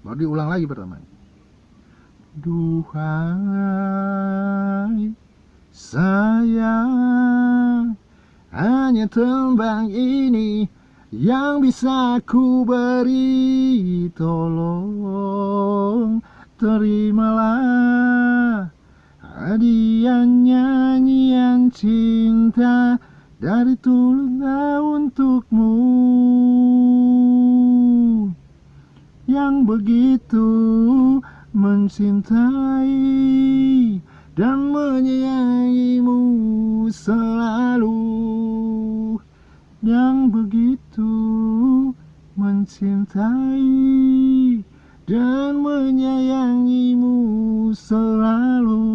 baru diulang lagi pertama Duhai sayang hanya tembang ini yang bisa ku beri tolong. Terimalah hadiah nyanyian cinta dari tulutnya untukmu yang begitu mencintai dan menyayangimu selalu. Yang begitu mencintai dan menyayangimu selalu.